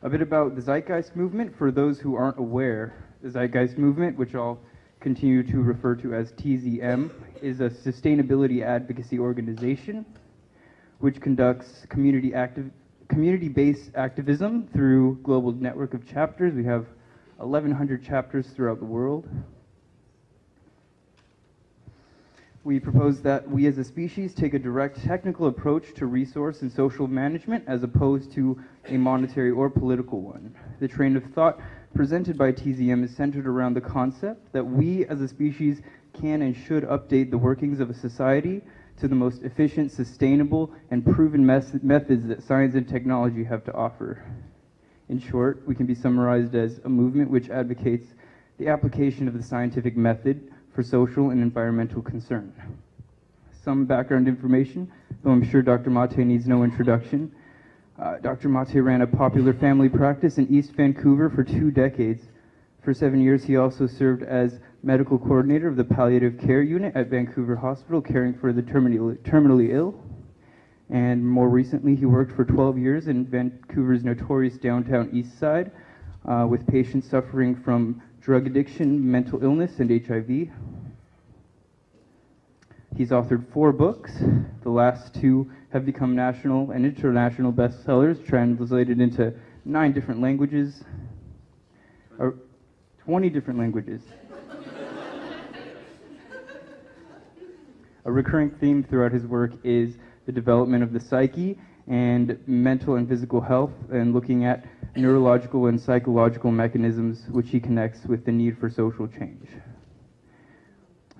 A bit about the Zeitgeist movement for those who aren't aware. The Zeitgeist movement, which I'll continue to refer to as TZM, is a sustainability advocacy organization which conducts community active community-based activism through global network of chapters. We have 1,100 chapters throughout the world. We propose that we as a species take a direct technical approach to resource and social management as opposed to a monetary or political one. The train of thought presented by TZM is centered around the concept that we as a species can and should update the workings of a society to the most efficient, sustainable, and proven methods that science and technology have to offer. In short, we can be summarized as a movement which advocates the application of the scientific method for social and environmental concern. Some background information, though I'm sure Dr. Mate needs no introduction. Uh, Dr. Mate ran a popular family practice in East Vancouver for two decades. For seven years, he also served as medical coordinator of the palliative care unit at Vancouver Hospital, caring for the terminally, terminally ill. And more recently, he worked for 12 years in Vancouver's notorious downtown east side uh, with patients suffering from drug addiction, mental illness, and HIV. He's authored four books. The last two have become national and international bestsellers, translated into nine different languages, or 20 different languages. A recurring theme throughout his work is the development of the psyche and mental and physical health and looking at neurological and psychological mechanisms which he connects with the need for social change.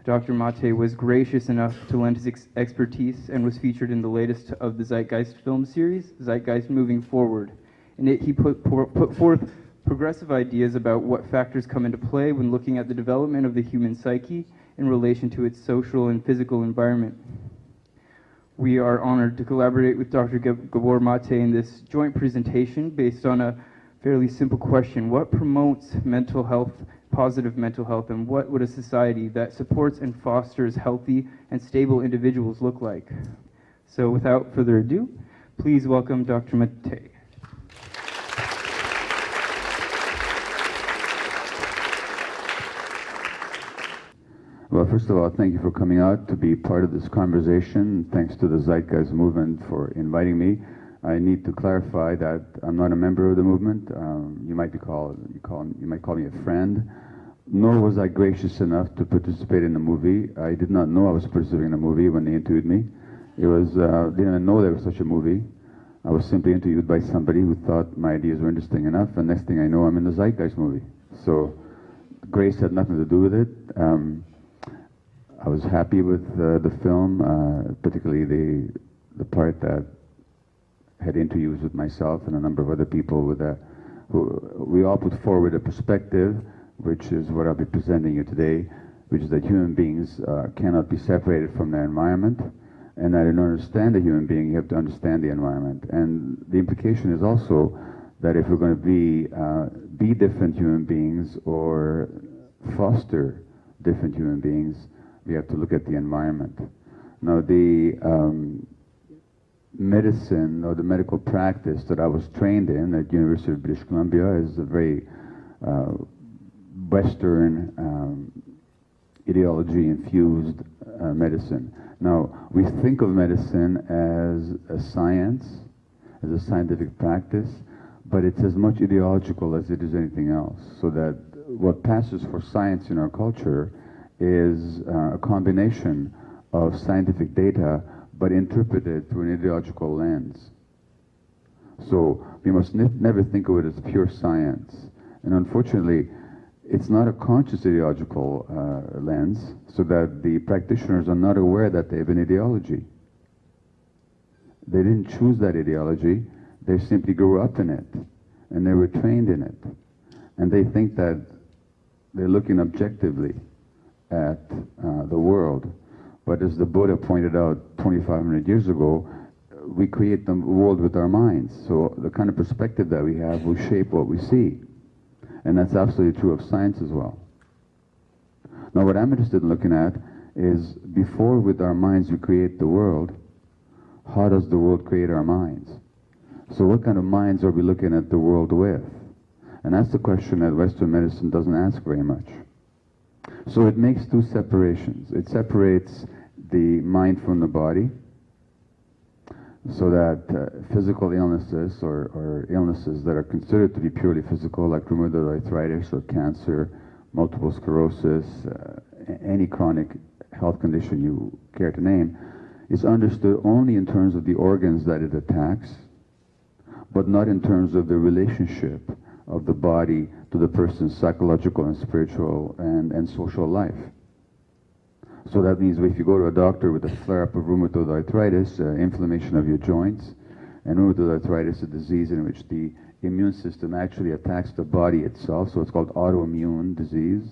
Dr. Mate was gracious enough to lend his ex expertise and was featured in the latest of the Zeitgeist film series, Zeitgeist Moving Forward. In it, he put, put forth progressive ideas about what factors come into play when looking at the development of the human psyche in relation to its social and physical environment. We are honored to collaborate with Dr. Gabor Mate in this joint presentation based on a fairly simple question. What promotes mental health, positive mental health, and what would a society that supports and fosters healthy and stable individuals look like? So without further ado, please welcome Dr. Mate. Well, first of all, thank you for coming out to be part of this conversation. Thanks to the Zeitgeist movement for inviting me. I need to clarify that I'm not a member of the movement. Um, you might be called, you, call, you might call me a friend. Nor was I gracious enough to participate in the movie. I did not know I was participating in a movie when they interviewed me. It was, uh, didn't even know there was such a movie. I was simply interviewed by somebody who thought my ideas were interesting enough, and next thing I know, I'm in the Zeitgeist movie. So, grace had nothing to do with it. Um, I was happy with uh, the film, uh, particularly the the part that had interviews with myself and a number of other people with a, who we all put forward a perspective, which is what I'll be presenting you today, which is that human beings uh, cannot be separated from their environment, and that in order to understand a human being, you have to understand the environment. And the implication is also that if we're going to be uh, be different human beings or foster different human beings, we have to look at the environment. Now, the um, medicine or the medical practice that I was trained in at University of British Columbia is a very uh, Western um, ideology-infused uh, medicine. Now, we think of medicine as a science, as a scientific practice, but it's as much ideological as it is anything else. So that what passes for science in our culture is uh, a combination of scientific data but interpreted through an ideological lens. So we must ne never think of it as pure science. And unfortunately, it's not a conscious ideological uh, lens, so that the practitioners are not aware that they have an ideology. They didn't choose that ideology, they simply grew up in it, and they were trained in it. And they think that they're looking objectively at uh, the world. But as the Buddha pointed out 2,500 years ago, we create the world with our minds. So the kind of perspective that we have will shape what we see. And that's absolutely true of science as well. Now what I'm interested in looking at is before with our minds we create the world, how does the world create our minds? So what kind of minds are we looking at the world with? And that's the question that Western medicine doesn't ask very much. So it makes two separations. It separates the mind from the body, so that uh, physical illnesses or, or, illnesses that are considered to be purely physical, like rheumatoid arthritis or cancer, multiple sclerosis, uh, any chronic health condition you care to name, is understood only in terms of the organs that it attacks, but not in terms of the relationship of the body to the person's psychological and spiritual and, and social life. So that means if you go to a doctor with a flare-up of rheumatoid arthritis, uh, inflammation of your joints, and rheumatoid arthritis is a disease in which the immune system actually attacks the body itself, so it's called autoimmune disease.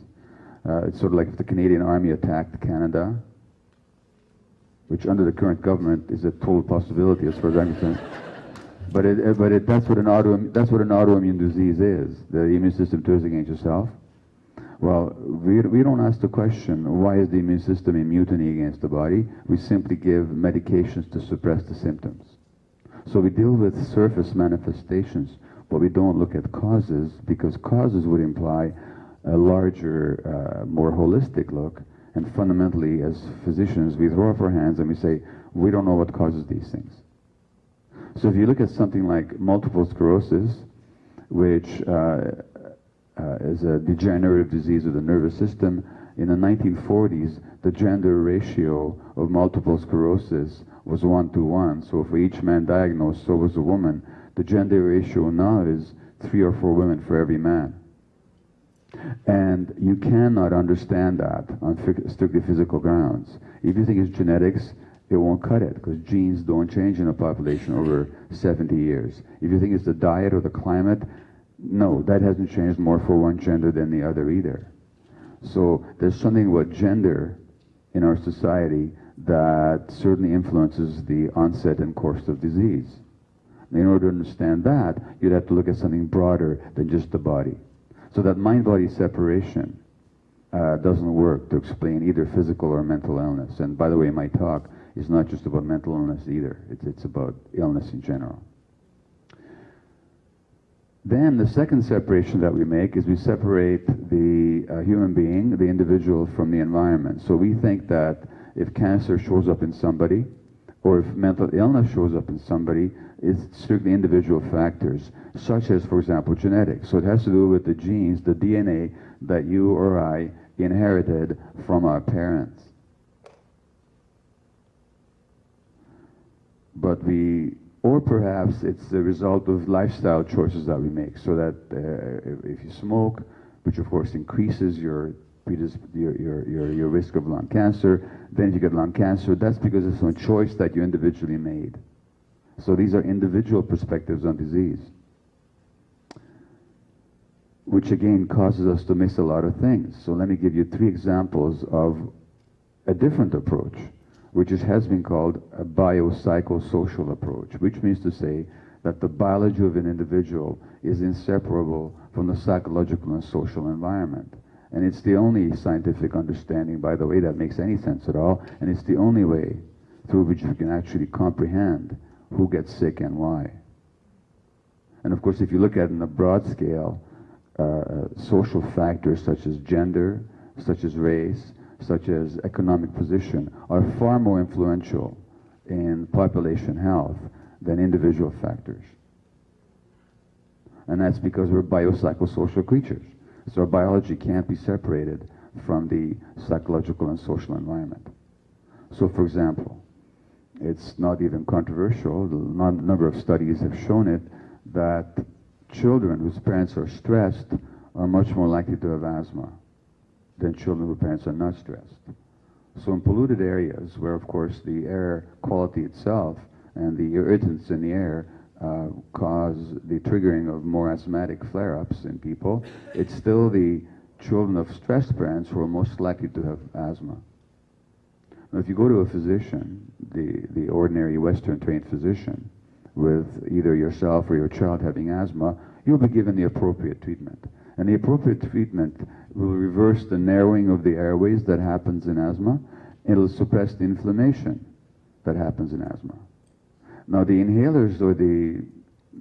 Uh, it's sort of like if the Canadian Army attacked Canada, which under the current government is a total possibility as far as I'm concerned. But, it, but it, that's, what an auto, that's what an autoimmune disease is, the immune system turns against yourself. Well, we, we don't ask the question, why is the immune system in mutiny against the body? We simply give medications to suppress the symptoms. So we deal with surface manifestations, but we don't look at causes, because causes would imply a larger, uh, more holistic look. And fundamentally, as physicians, we throw up our hands and we say, we don't know what causes these things. So if you look at something like multiple sclerosis, which uh, uh, is a degenerative disease of the nervous system, in the 1940s, the gender ratio of multiple sclerosis was one to one. So for each man diagnosed, so was a woman. The gender ratio now is three or four women for every man. And you cannot understand that on strictly physical grounds. If you think it's genetics, it won't cut it because genes don't change in a population over 70 years. If you think it's the diet or the climate, no, that hasn't changed more for one gender than the other either. So there's something about gender in our society that certainly influences the onset and course of disease. In order to understand that, you'd have to look at something broader than just the body. So that mind-body separation uh, doesn't work to explain either physical or mental illness. And by the way, my talk is not just about mental illness either. It's, it's about illness in general. Then the second separation that we make is we separate the uh, human being, the individual, from the environment. So we think that if cancer shows up in somebody, or if mental illness shows up in somebody, it's strictly individual factors, such as, for example, genetics. So it has to do with the genes, the DNA that you or I inherited from our parents. but we, or perhaps it's the result of lifestyle choices that we make. So that uh, if you smoke, which of course increases your, your, your, your, risk of lung cancer, then if you get lung cancer, that's because it's a choice that you individually made. So these are individual perspectives on disease. Which again causes us to miss a lot of things. So let me give you three examples of a different approach which has been called a biopsychosocial approach, which means to say that the biology of an individual is inseparable from the psychological and social environment. And it's the only scientific understanding, by the way, that makes any sense at all, and it's the only way through which we can actually comprehend who gets sick and why. And of course, if you look at it in a broad scale, uh, uh social factors such as gender, such as race, such as economic position, are far more influential in population health than individual factors. And that's because we're biopsychosocial creatures. So our biology can't be separated from the psychological and social environment. So for example, it's not even controversial, a number of studies have shown it, that children whose parents are stressed are much more likely to have asthma than children whose parents are not stressed. So in polluted areas, where of course the air quality itself and the irritants in the air uh, cause the triggering of more asthmatic flare-ups in people, it's still the children of stressed parents who are most likely to have asthma. Now, if you go to a physician, the, the ordinary Western trained physician, with either yourself or your child having asthma, you'll be given the appropriate treatment. And the appropriate treatment will reverse the narrowing of the airways that happens in asthma. It'll suppress the inflammation that happens in asthma. Now the inhalers or the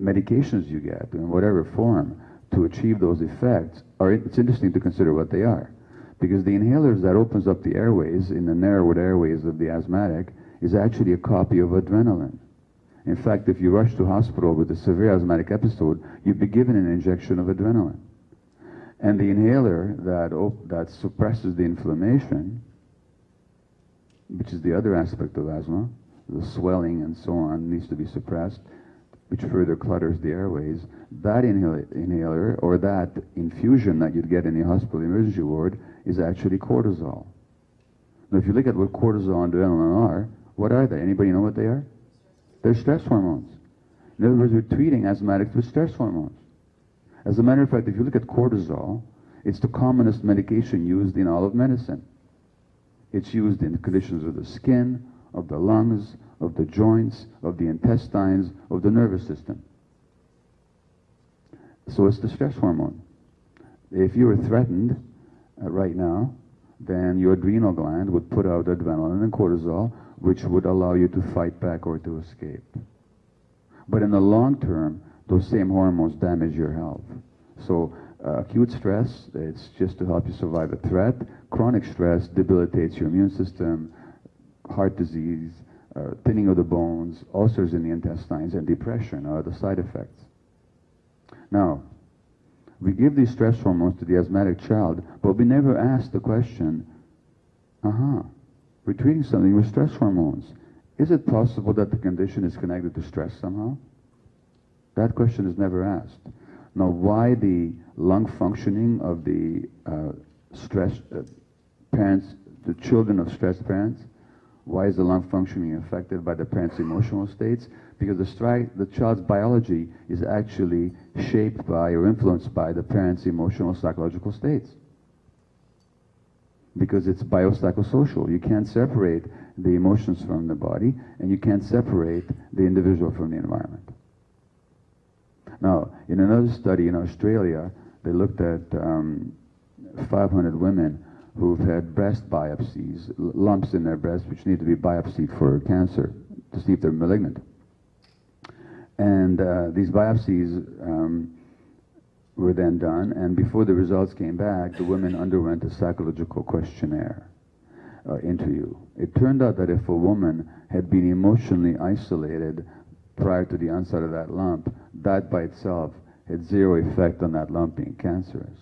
medications you get in whatever form to achieve those effects are it's interesting to consider what they are because the inhalers that opens up the airways in the narrowed airways of the asthmatic is actually a copy of adrenaline in fact if you rush to hospital with a severe asthmatic episode you'd be given an injection of adrenaline and the inhaler that that suppresses the inflammation which is the other aspect of asthma the swelling and so on needs to be suppressed which further clutters the airways, that inhal- inhaler or that infusion that you'd get in the hospital emergency ward is actually cortisol. Now, if you look at what cortisol and adrenaline are, what are they? Anybody know what they are? They're stress hormones. In other words, we're treating asthmatics with stress hormones. As a matter of fact, if you look at cortisol, it's the commonest medication used in all of medicine. It's used in conditions of the skin, of the lungs, of the joints, of the intestines, of the nervous system. So it's the stress hormone. If you were threatened uh, right now, then your adrenal gland would put out adrenaline and cortisol, which would allow you to fight back or to escape. But in the long term, those same hormones damage your health. So uh, acute stress, it's just to help you survive a threat. Chronic stress debilitates your immune system, heart disease, uh, thinning of the bones, ulcers in the intestines, and depression are the side effects. Now, we give these stress hormones to the asthmatic child, but we never ask the question, uh-huh, we're treating something with stress hormones. Is it possible that the condition is connected to stress somehow? That question is never asked. Now, why the lung functioning of the uh, stress uh, parents, the children of stressed parents, why is the lung functioning affected by the parent's emotional states? Because the, the child's biology is actually shaped by or influenced by the parent's emotional psychological states. Because it's biopsychosocial. You can't separate the emotions from the body, and you can't separate the individual from the environment. Now, in another study in Australia, they looked at um, 500 women who've had breast biopsies, lumps in their breast which need to be biopsied for cancer to see if they're malignant. And uh, these biopsies um, were then done, and before the results came back, the women underwent a psychological questionnaire uh, interview. It turned out that if a woman had been emotionally isolated prior to the onset of that lump, that by itself had zero effect on that lump being cancerous.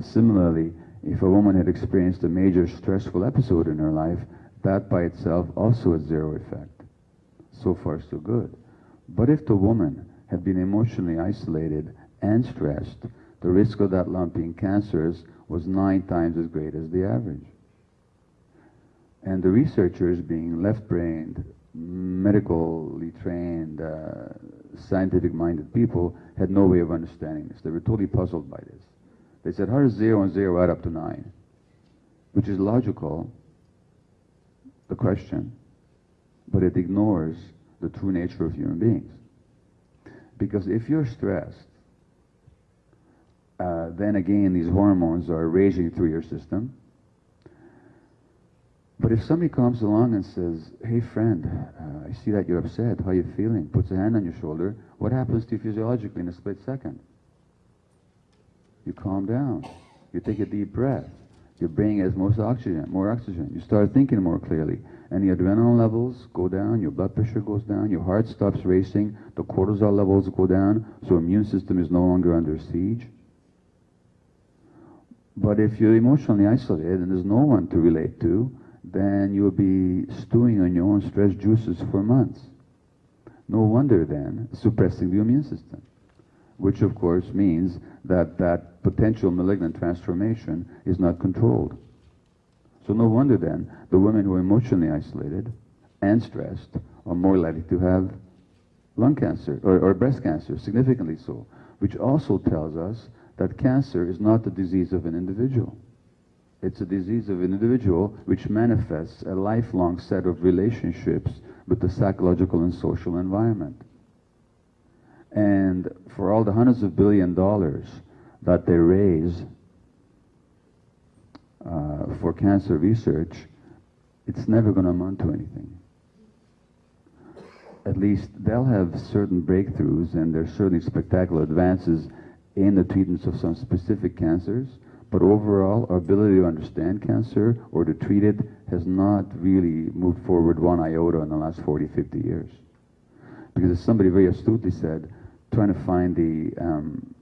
Similarly, if a woman had experienced a major stressful episode in her life, that by itself also had zero effect. So far, so good. But if the woman had been emotionally isolated and stressed, the risk of that lump being cancerous was nine times as great as the average. And the researchers, being left-brained, medically trained, uh, scientific-minded people, had no way of understanding this. They were totally puzzled by this. They said, how does zero and zero add up to nine? Which is logical, the question, but it ignores the true nature of human beings. Because if you're stressed, uh, then again these hormones are raging through your system. But if somebody comes along and says, hey friend, uh, I see that you're upset, how are you feeling? Puts a hand on your shoulder, what happens to you physiologically in a split second? You calm down. You take a deep breath. Your brain has most oxygen, more oxygen. You start thinking more clearly. And the adrenaline levels go down, your blood pressure goes down, your heart stops racing, the cortisol levels go down, so immune system is no longer under siege. But if you're emotionally isolated and there's no one to relate to, then you'll be stewing on your own stress juices for months. No wonder then suppressing the immune system which of course means that that potential malignant transformation is not controlled. So no wonder then the women who are emotionally isolated and stressed are more likely to have lung cancer or, or breast cancer, significantly so, which also tells us that cancer is not the disease of an individual. It's a disease of an individual which manifests a lifelong set of relationships with the psychological and social environment. And for all the hundreds of billion dollars that they raise uh, for cancer research, it's never going to amount to anything. at least they'll have certain breakthroughs and there's certainly spectacular advances in the treatments of some specific cancers. But overall, our ability to understand cancer or to treat it has not really moved forward one iota in the last 40, 50 years. Because as somebody very astutely said, trying to find the um,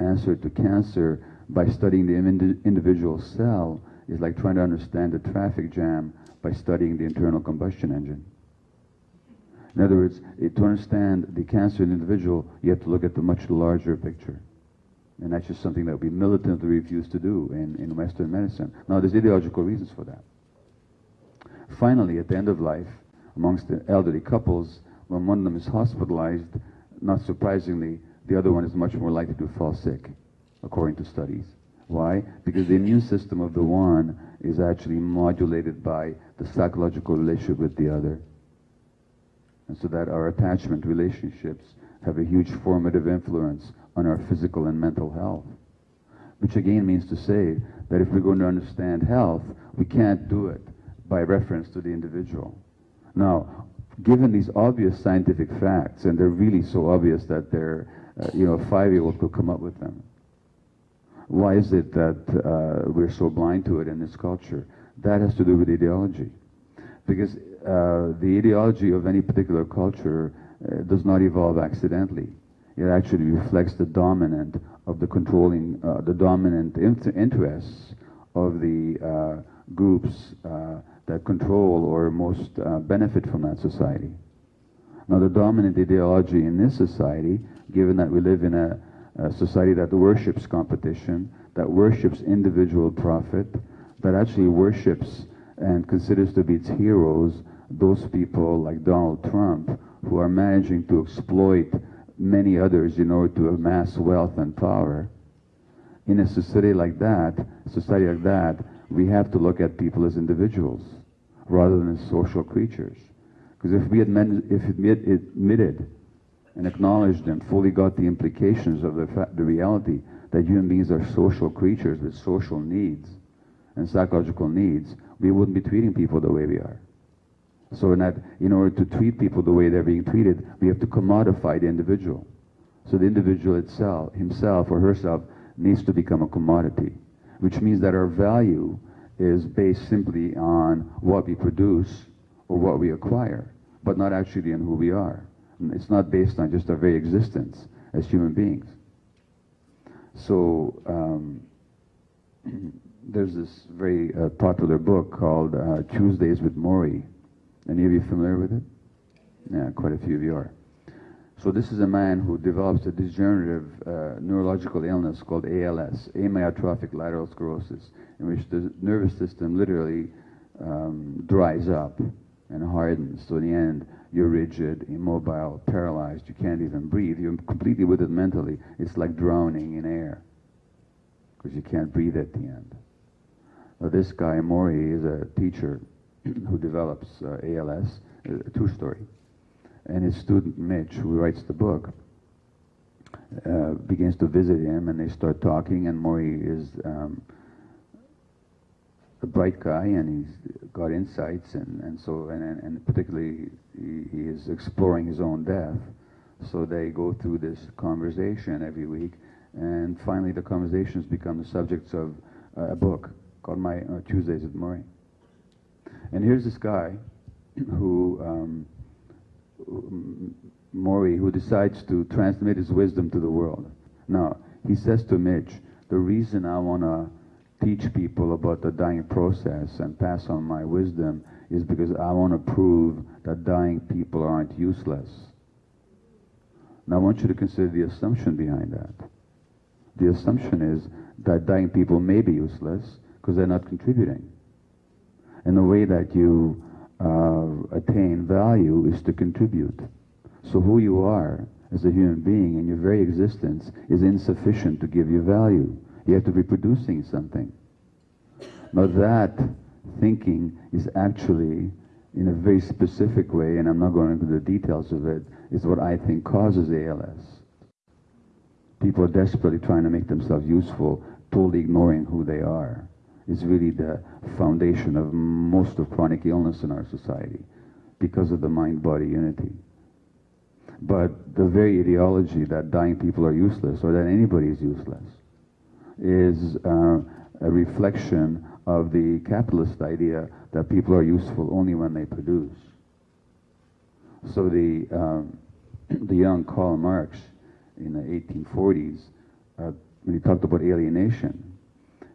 answer to cancer by studying the indi- individual cell is like trying to understand the traffic jam by studying the internal combustion engine. In other words, it, to understand the cancer in the individual, you have to look at the much larger picture. And that's just something that we militantly refuse to do in, in Western medicine. Now, there's ideological reasons for that. Finally, at the end of life, amongst the elderly couples, when one of them is hospitalized, not surprisingly, the other one is much more likely to fall sick, according to studies. Why? Because the immune system of the one is actually modulated by the psychological relationship with the other. And so that our attachment relationships have a huge formative influence on our physical and mental health. Which again means to say that if we're going to understand health, we can't do it by reference to the individual. Now, given these obvious scientific facts, and they're really so obvious that they're, uh, you know, a five-year-old could come up with them. Why is it that uh, we're so blind to it in this culture? That has to do with ideology. Because uh, the ideology of any particular culture uh, does not evolve accidentally. It actually reflects the dominant of the controlling, uh, the dominant interests of the uh, groups uh, that control or most uh, benefit from that society. Now, the dominant ideology in this society, given that we live in a, a society that worships competition, that worships individual profit, that actually worships and considers to be its heroes those people like Donald Trump who are managing to exploit many others in order to amass wealth and power. In a society like that, society like that, we have to look at people as individuals rather than as social creatures. Because if we admit, if admit, admitted and acknowledged and fully got the implications of the, the reality that human beings are social creatures with social needs and psychological needs, we wouldn't be treating people the way we are. So in, that, in order to treat people the way they're being treated, we have to commodify the individual. So the individual itself, himself or herself, needs to become a commodity, which means that our value is based simply on what we produce or what we acquire, but not actually on who we are. It's not based on just our very existence as human beings. So um, there's this very uh, popular book called uh, Tuesdays with Morrie, any of you familiar with it? Yeah, quite a few of you are. So this is a man who develops a degenerative uh, neurological illness called ALS, amyotrophic lateral sclerosis, in which the nervous system literally um, dries up and hardens. So in the end, you're rigid, immobile, paralyzed. You can't even breathe. You're completely with it mentally. It's like drowning in air because you can't breathe at the end. Now, this guy, Morrie, is a teacher who develops uh, ALS, a true story. And his student Mitch, who writes the book, uh, begins to visit him, and they start talking. And Morrie is um, a bright guy, and he's got insights, and, and so and, and particularly he, he is exploring his own death. So they go through this conversation every week, and finally the conversations become the subjects of uh, a book called My uh, Tuesdays with Morrie. And here's this guy who, um, Morrie, who decides to transmit his wisdom to the world. Now, he says to Mitch, the reason I want to teach people about the dying process and pass on my wisdom is because I want to prove that dying people aren't useless. Now, I want you to consider the assumption behind that. The assumption is that dying people may be useless because they're not contributing. And the way that you uh, attain value is to contribute. So who you are as a human being and your very existence is insufficient to give you value. You have to be producing something. Now that thinking is actually, in a very specific way, and I'm not going into the details of it, is what I think causes ALS. People are desperately trying to make themselves useful, totally ignoring who they are is really the foundation of most of chronic illness in our society because of the mind-body unity. But the very ideology that dying people are useless or that anybody is useless is uh, a reflection of the capitalist idea that people are useful only when they produce. So the, um, the young Karl Marx in the 1840s, uh, when he talked about alienation,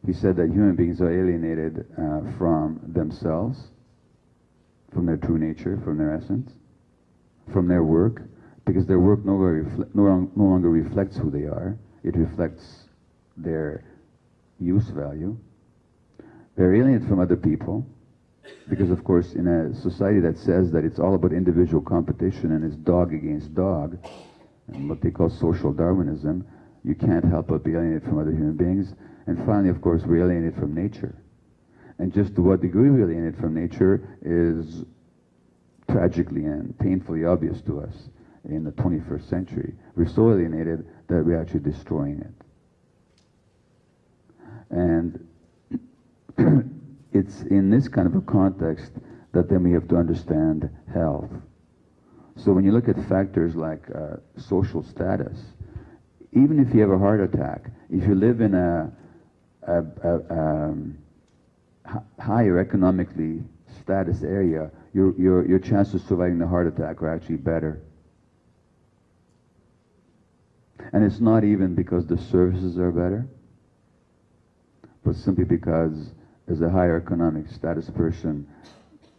he said that human beings are alienated uh, from themselves, from their true nature, from their essence, from their work, because their work no longer, refle- no, no longer reflects who they are. It reflects their use value. They're alienated from other people, because of course, in a society that says that it's all about individual competition and it's dog against dog, and what they call social Darwinism, you can't help but be alienated from other human beings. And finally, of course, we're alienated from nature. And just to what degree we're alienated from nature is tragically and painfully obvious to us in the 21st century. We're so alienated that we're actually destroying it. And it's in this kind of a context that then we have to understand health. So when you look at factors like uh, social status, even if you have a heart attack, if you live in a, a, um, higher economically status area, your, your, your chances of surviving the heart attack are actually better. And it's not even because the services are better, but simply because as a higher economic status person,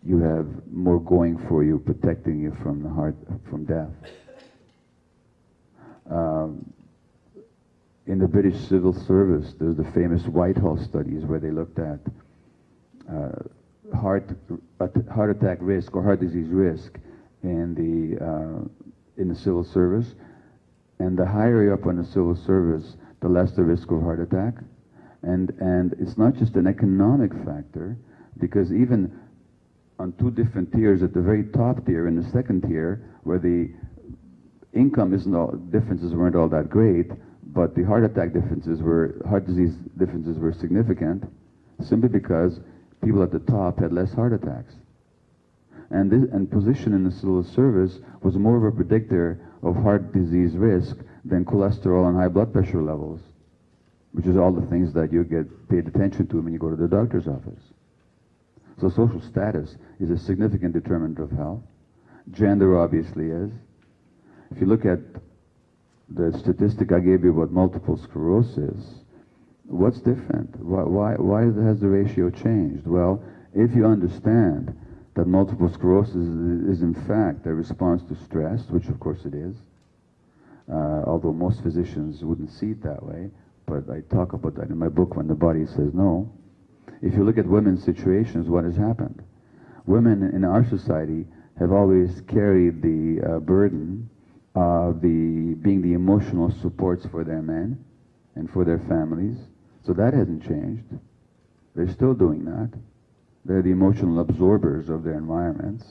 you have more going for you, protecting you from the heart, from death. Um, in the British civil service, there's the famous Whitehall studies where they looked at uh, heart heart attack risk or heart disease risk in the uh, in the civil service, and the higher you up on the civil service, the less the risk of heart attack, and and it's not just an economic factor, because even on two different tiers, at the very top tier and the second tier, where the income isn't all differences weren't all that great, but the heart attack differences were heart disease differences were significant, simply because people at the top had less heart attacks. And this and position in the civil service was more of a predictor of heart disease risk than cholesterol and high blood pressure levels, which is all the things that you get paid attention to when you go to the doctor's office. So social status is a significant determinant of health. Gender obviously is. If you look at the statistic I gave you about multiple sclerosis, what's different? Why, why, why has the ratio changed? Well, if you understand that multiple sclerosis is, is in fact a response to stress, which of course it is, uh, although most physicians wouldn't see it that way, but I talk about that in my book when the body says no. If you look at women's situations, what has happened? Women in our society have always carried the uh, burden of the being the emotional supports for their men and for their families. So that hasn't changed. They're still doing that. They're the emotional absorbers of their environments,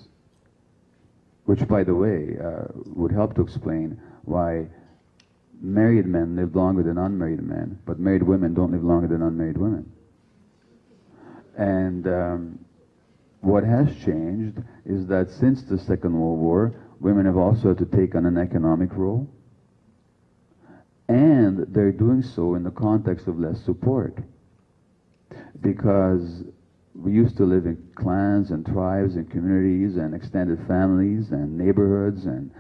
which, by the way, uh, would help to explain why married men live longer than unmarried men, but married women don't live longer than unmarried women. And um, what has changed is that since the Second World War, women have also had to take on an economic role. And they're doing so in the context of less support. Because we used to live in clans and tribes and communities and extended families and neighborhoods and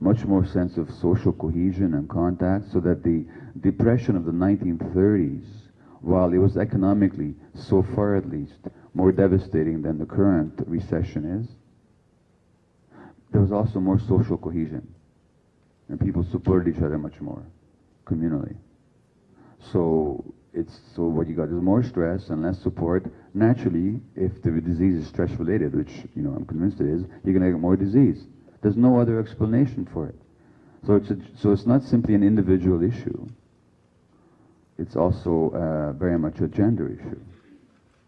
much more sense of social cohesion and contact so that the depression of the 1930s while it was economically, so far at least, more devastating than the current recession is, there was also more social cohesion. And people supported each other much more, communally. So it's so what you got is more stress and less support. Naturally, if the disease is stress related, which you know I'm convinced it is, you're gonna get more disease. There's no other explanation for it. So it's a, so it's not simply an individual issue it's also uh, very much a gender issue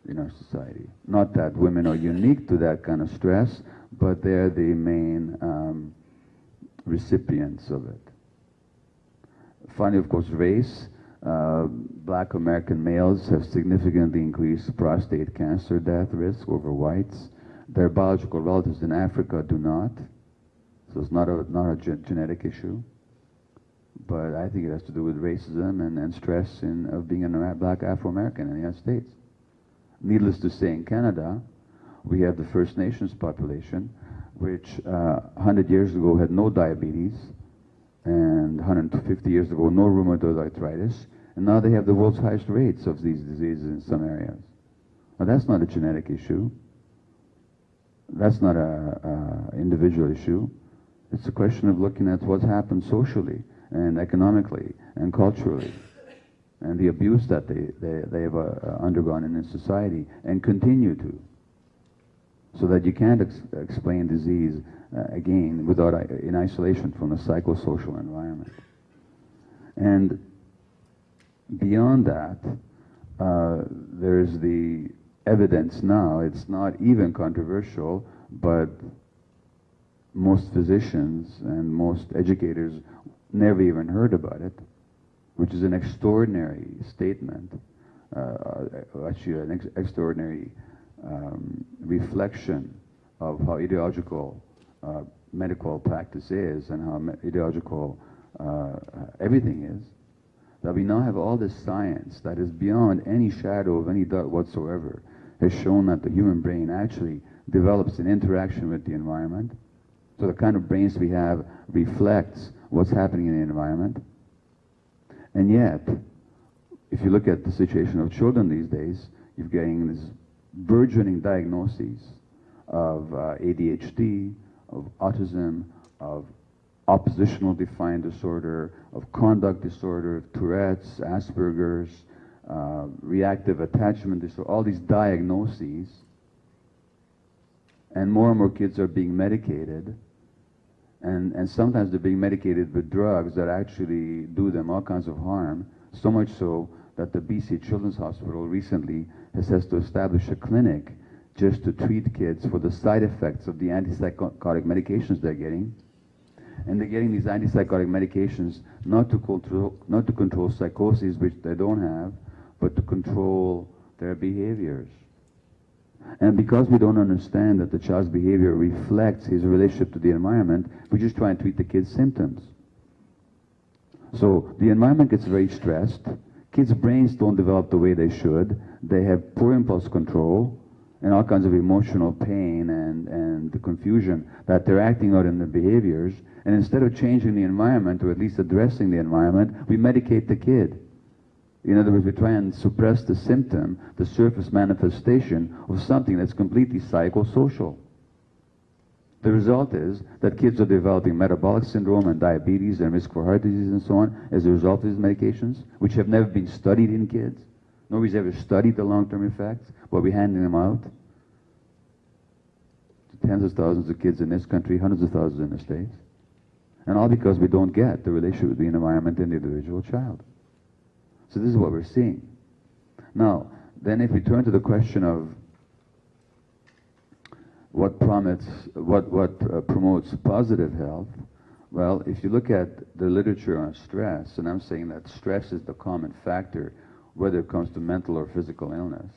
in our society. Not that women are unique to that kind of stress, but they're the main um, recipients of it. Finally, of course, race. Uh, black American males have significantly increased prostate cancer death risk over whites. Their biological relatives in Africa do not. So it's not a, not a ge- genetic issue. But I think it has to do with racism and, and stress in, of being a black Afro-American in the United States. Needless to say, in Canada, we have the First Nations population, which uh, 100 years ago had no diabetes, and 150 years ago no rheumatoid arthritis, and now they have the world's highest rates of these diseases in some areas. Now that's not a genetic issue. That's not a, a individual issue. It's a question of looking at what's happened socially and economically and culturally and the abuse that they, they, they have uh, undergone in this society and continue to. So that you can't ex- explain disease uh, again without i- in isolation from the psychosocial environment. And beyond that, uh, there's the evidence now, it's not even controversial, but most physicians and most educators never even heard about it, which is an extraordinary statement, uh, uh, actually an ex- extraordinary um, reflection of how ideological uh, medical practice is and how ideological uh, everything is. That we now have all this science that is beyond any shadow of any doubt whatsoever has shown that the human brain actually develops an interaction with the environment. So the kind of brains we have reflects what's happening in the environment. And yet, if you look at the situation of children these days, you're getting this burgeoning diagnoses of uh, ADHD, of autism, of oppositional defiant disorder, of conduct disorder, of Tourette's, Asperger's, uh, reactive attachment disorder, all these diagnoses. And more and more kids are being medicated. And, and sometimes they're being medicated with drugs that actually do them all kinds of harm, so much so that the BC Children's Hospital recently has, has to establish a clinic just to treat kids for the side effects of the antipsychotic medications they're getting. And they're getting these antipsychotic medications not to control, not to control psychoses, which they don't have, but to control their behaviors. And because we don't understand that the child's behavior reflects his relationship to the environment, we just try and treat the kid's symptoms. So the environment gets very stressed. Kids' brains don't develop the way they should. They have poor impulse control and all kinds of emotional pain and, and the confusion that they're acting out in their behaviors. And instead of changing the environment, or at least addressing the environment, we medicate the kid. In other words, we try and suppress the symptom, the surface manifestation of something that's completely psychosocial. The result is that kids are developing metabolic syndrome and diabetes and risk for heart disease and so on as a result of these medications, which have never been studied in kids. Nobody's ever studied the long-term effects, but we're handing them out to tens of thousands of kids in this country, hundreds of thousands in the States. And all because we don't get the relationship between environment and the individual child. So this is what we're seeing. Now, then if we turn to the question of what promotes, what, what uh, promotes positive health, well, if you look at the literature on stress, and I'm saying that stress is the common factor, whether it comes to mental or physical illness.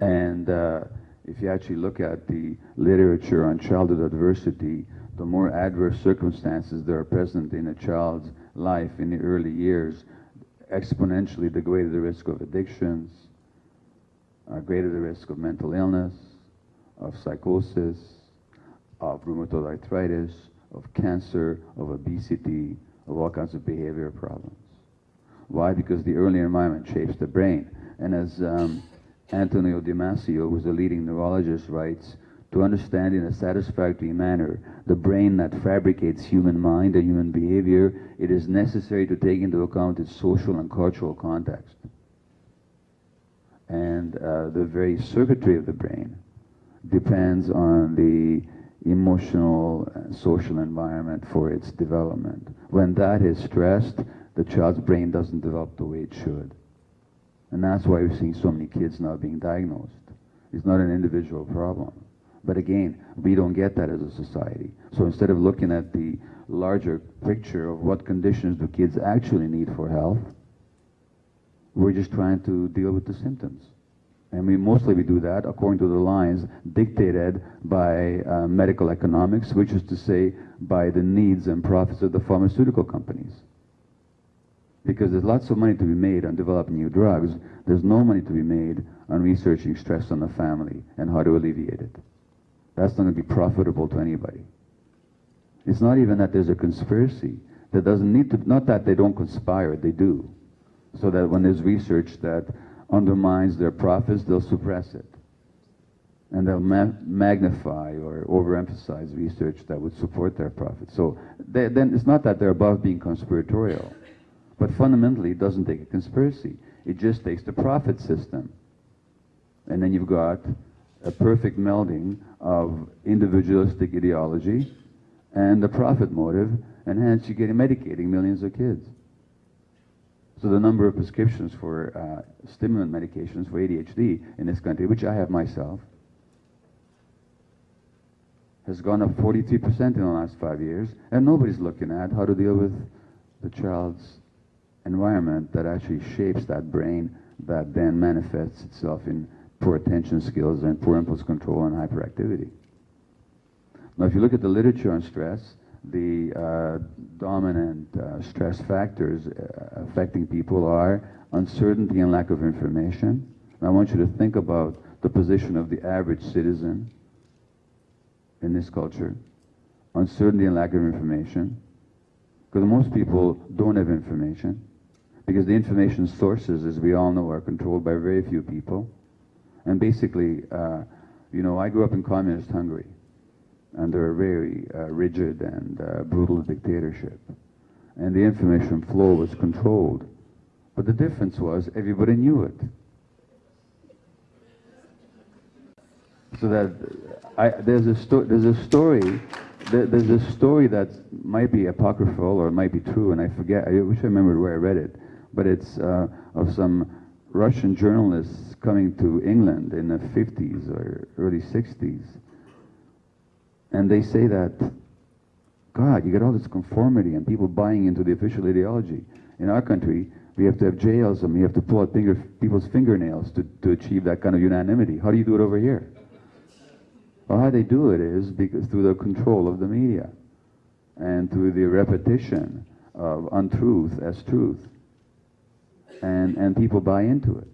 And uh, if you actually look at the literature on childhood adversity, the more adverse circumstances that are present in a child's life in the early years, exponentially the greater the risk of addictions, uh, greater the risk of mental illness, of psychosis, of rheumatoid arthritis, of cancer, of obesity, of all kinds of behavior problems. Why? Because the early environment shapes the brain. And as um, Antonio Damasio, who's a leading neurologist, writes, to understand in a satisfactory manner the brain that fabricates human mind and human behavior, it is necessary to take into account its social and cultural context. And uh, the very circuitry of the brain depends on the emotional and social environment for its development. When that is stressed, the child's brain doesn't develop the way it should. And that's why we're seeing so many kids now being diagnosed. It's not an individual problem. But again, we don't get that as a society. So instead of looking at the larger picture of what conditions do kids actually need for health, we're just trying to deal with the symptoms. And we mostly we do that according to the lines dictated by uh, medical economics, which is to say by the needs and profits of the pharmaceutical companies. Because there's lots of money to be made on developing new drugs, there's no money to be made on researching stress on the family and how to alleviate it. That's not going to be profitable to anybody. It's not even that there's a conspiracy. That doesn't need to, not that they don't conspire, they do. So that when there's research that undermines their profits, they'll suppress it. And they'll ma magnify or overemphasize research that would support their profits. So they, then it's not that they're above being conspiratorial. But fundamentally, it doesn't take a conspiracy. It just takes the profit system. And then you've got a perfect melding of individualistic ideology and the profit motive, and hence you're getting medicating millions of kids. So the number of prescriptions for uh, stimulant medications for ADHD in this country, which I have myself, has gone up 43% in the last five years, and nobody's looking at how to deal with the child's environment that actually shapes that brain that then manifests itself in poor attention skills and poor impulse control and hyperactivity. Now, if you look at the literature on stress, the uh, dominant uh, stress factors uh, affecting people are uncertainty and lack of information. And I want you to think about the position of the average citizen in this culture. Uncertainty and lack of information. Because most people don't have information. Because the information sources, as we all know, are controlled by very few people. And basically, uh, you know, I grew up in communist Hungary under a very uh, rigid and uh, brutal dictatorship. And the information flow was controlled. But the difference was everybody knew it. So that I, there's, a there's a story, there, there's a story that might be apocryphal or might be true, and I forget, I wish I remembered where I read it, but it's uh, of some Russian journalists coming to England in the 50s or early 60s and they say that, God, you get all this conformity and people buying into the official ideology. In our country, we have to have jails and we have to pull out finger, people's fingernails to, to achieve that kind of unanimity. How do you do it over here? Well, how they do it is because through the control of the media and through the repetition of untruth as truth. And, and people buy into it.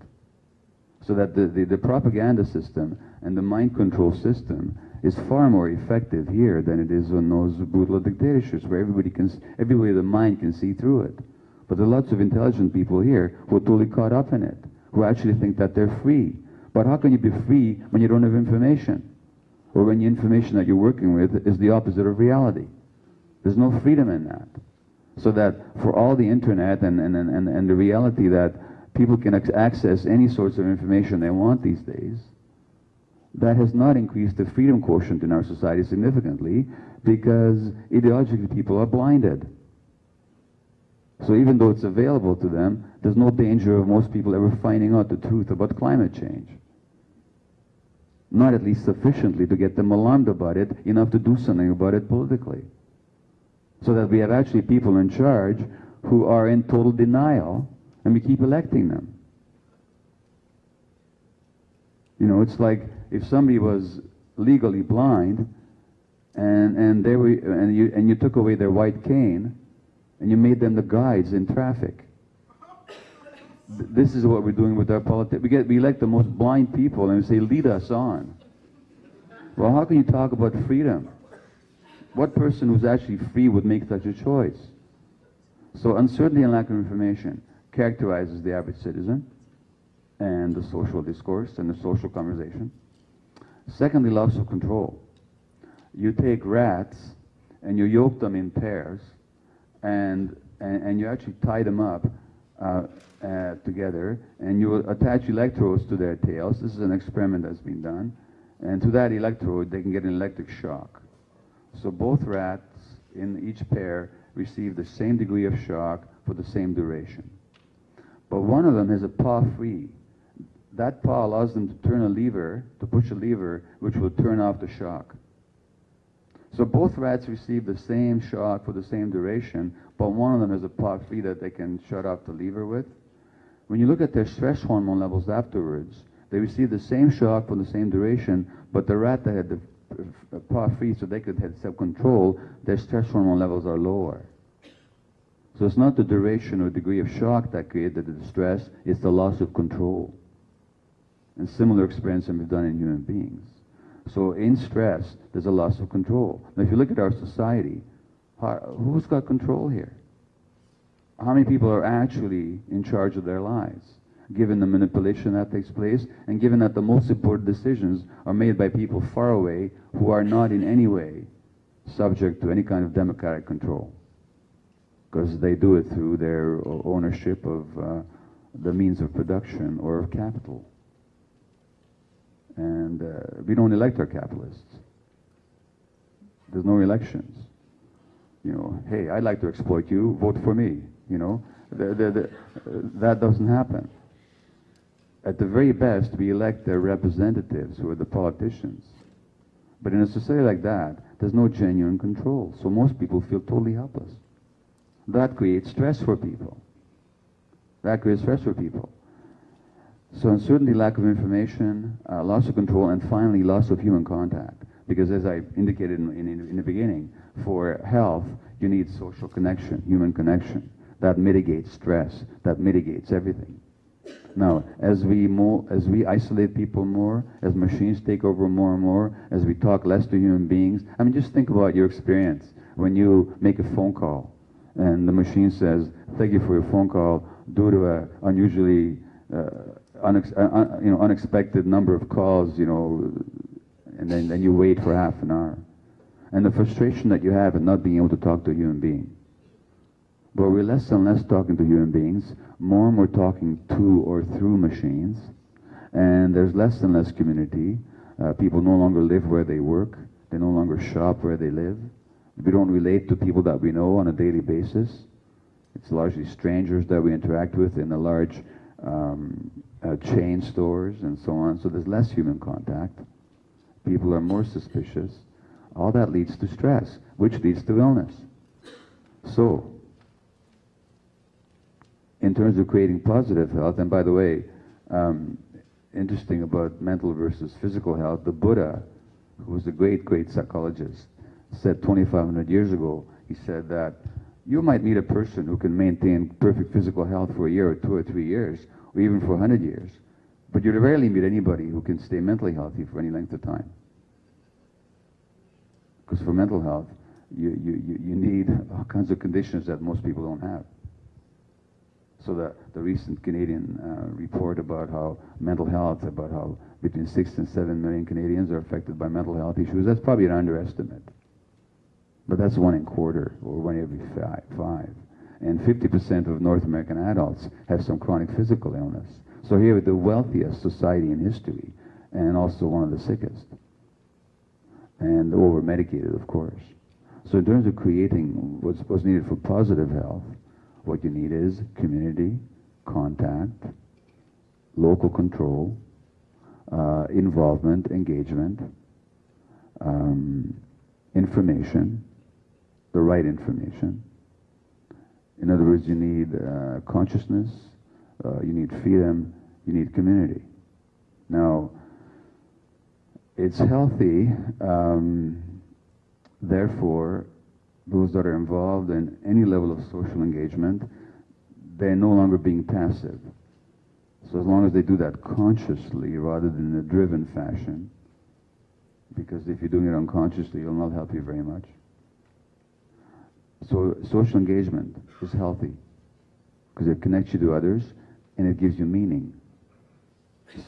So that the, the, the propaganda system and the mind control system is far more effective here than it is on those brutal dictatorships where everybody can, everybody the mind can see through it. But there are lots of intelligent people here who are totally caught up in it, who actually think that they're free. But how can you be free when you don't have information? Or when the information that you're working with is the opposite of reality? There's no freedom in that. So that for all the internet and, and, and, and the reality that people can access any sorts of information they want these days, that has not increased the freedom quotient in our society significantly because ideologically people are blinded. So even though it's available to them, there's no danger of most people ever finding out the truth about climate change. Not at least sufficiently to get them alarmed about it, enough to do something about it politically. So that we have actually people in charge who are in total denial, and we keep electing them. You know, it's like if somebody was legally blind and, and, they were, and, you, and you took away their white cane and you made them the guides in traffic. This is what we're doing with our politics. We, get, we elect the most blind people and we say, lead us on. Well, how can you talk about freedom? What person who's actually free would make such a choice? So uncertainty and lack of information characterizes the average citizen and the social discourse and the social conversation. Secondly, loss of control. You take rats and you yoke them in pairs and, and, and you actually tie them up uh, uh, together and you attach electrodes to their tails. This is an experiment that's been done. And to that electrode, they can get an electric shock. So both rats in each pair receive the same degree of shock for the same duration. But one of them has a paw free that paw allows them to turn a lever, to push a lever, which will turn off the shock. So both rats receive the same shock for the same duration, but one of them has a paw free that they can shut off the lever with. When you look at their stress hormone levels afterwards, They receive the same shock for the same duration, but the rat that had the uh, paw free so they could have self-control, their stress hormone levels are lower. So it's not the duration or degree of shock that created the distress, it's the loss of control. And similar experience we've done in human beings. So in stress, there's a loss of control. Now if you look at our society, who's got control here? How many people are actually in charge of their lives? Given the manipulation that takes place, and given that the most important decisions are made by people far away who are not in any way subject to any kind of democratic control because they do it through their ownership of uh, the means of production or of capital. And uh, we don't elect our capitalists. There's no elections. You know, hey, I'd like to exploit you, vote for me. You know, the, the, the, that doesn't happen. At the very best, we elect their representatives, who are the politicians. But in a society like that, there's no genuine control. So most people feel totally helpless. That creates stress for people. That creates stress for people. So uncertainty, lack of information, uh, loss of control, and finally loss of human contact. Because as I indicated in, in, in the beginning, for health, you need social connection, human connection. That mitigates stress, that mitigates everything. Now, as we more, as we isolate people more, as machines take over more and more, as we talk less to human beings, I mean, just think about your experience when you make a phone call and the machine says, "Thank you for your phone call. Due to a unusually, uh, unex- uh, uh, you know, unexpected number of calls, you know," and then, then you wait for half an hour, and the frustration that you have in not being able to talk to a human being. But we're less and less talking to human beings, more and more talking to or through machines, and there's less and less community. Uh, people no longer live where they work. They no longer shop where they live. We don't relate to people that we know on a daily basis. It's largely strangers that we interact with in the large um, uh, chain stores and so on. So there's less human contact. People are more suspicious. All that leads to stress, which leads to illness. So, in terms of creating positive health, and by the way, um, interesting about mental versus physical health, the Buddha, who was a great, great psychologist, said 2,500 years ago, he said that you might meet a person who can maintain perfect physical health for a year or two or three years, or even for 100 years, but you'll rarely meet anybody who can stay mentally healthy for any length of time. Because for mental health, you, you, you need all kinds of conditions that most people don't have. So the, the recent Canadian uh, report about how mental health, about how between six and seven million Canadians are affected by mental health issues, that's probably an underestimate. But that's one in quarter, or one every five. five. And 50% of North American adults have some chronic physical illness. So here, we the wealthiest society in history, and also one of the sickest. And over-medicated, of course. So in terms of creating what's, what's needed for positive health, what you need is community, contact, local control, uh, involvement, engagement, um, information, the right information. In other words, you need uh, consciousness, uh, you need freedom, you need community. Now, it's healthy, um, therefore, those that are involved in any level of social engagement, they're no longer being passive. So as long as they do that consciously rather than in a driven fashion, because if you're doing it unconsciously, it'll not help you very much. So social engagement is healthy because it connects you to others and it gives you meaning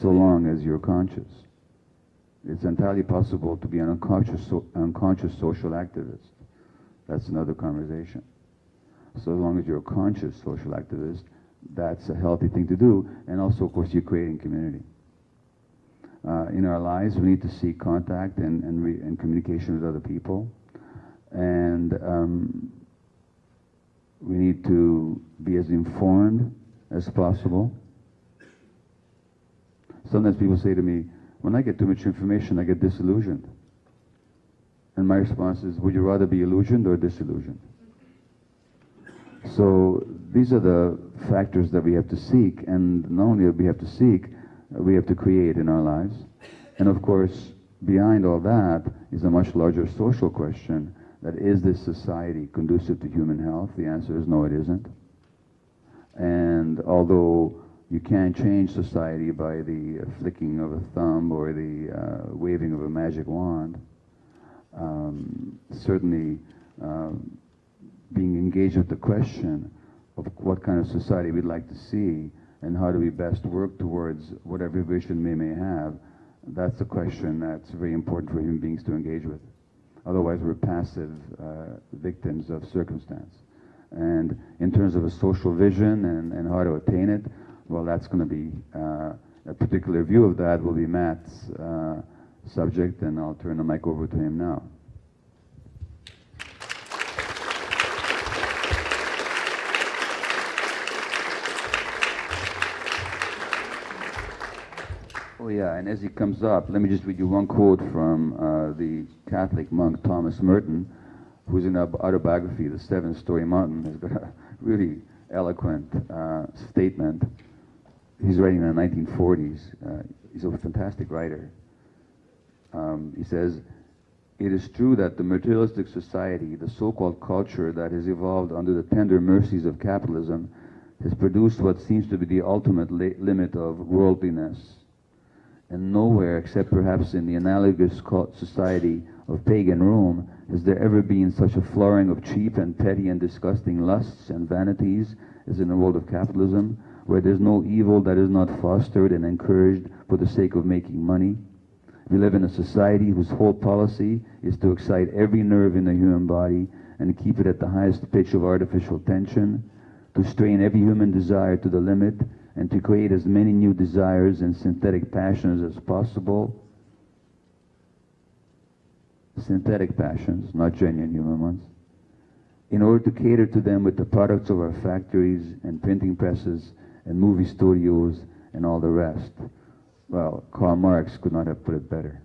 so long as you're conscious. It's entirely possible to be an unconscious, so, unconscious social activist. That's another conversation. So as long as you're a conscious social activist, that's a healthy thing to do. And also, of course, you're creating community. Uh, in our lives, we need to seek contact and, and, and communication with other people. And um, we need to be as informed as possible. Sometimes people say to me, when I get too much information, I get disillusioned. And my response is, would you rather be illusioned or disillusioned? So these are the factors that we have to seek, and not only we have to seek, we have to create in our lives. And of course, behind all that is a much larger social question that is this society conducive to human health? The answer is no, it isn't. And although you can't change society by the flicking of a thumb or the uh, waving of a magic wand, um, certainly uh, being engaged with the question of what kind of society we'd like to see and how do we best work towards whatever vision we may have, that's a question that's very important for human beings to engage with. Otherwise, we're passive uh, victims of circumstance. And in terms of a social vision and, and how to attain it, well, that's going to be uh, a particular view of that will be Matt's uh, subject, and I'll turn the mic over to him now. Oh yeah, and as he comes up, let me just read you one quote from uh, the Catholic monk Thomas Merton, who's in an autobiography, The Seven Storey Mountain, has got a really eloquent uh, statement. He's writing in the 1940s. Uh, he's a fantastic writer. Um, he says, it is true that the materialistic society, the so-called culture that has evolved under the tender mercies of capitalism, has produced what seems to be the ultimate limit of worldliness and nowhere except perhaps in the analogous society of pagan Rome has there ever been such a flowering of cheap and petty and disgusting lusts and vanities as in the world of capitalism, where there's no evil that is not fostered and encouraged for the sake of making money. We live in a society whose whole policy is to excite every nerve in the human body and keep it at the highest pitch of artificial tension, to strain every human desire to the limit, and to create as many new desires and synthetic passions as possible. Synthetic passions, not genuine human ones. In order to cater to them with the products of our factories and printing presses and movie studios and all the rest. Well, Karl Marx could not have put it better.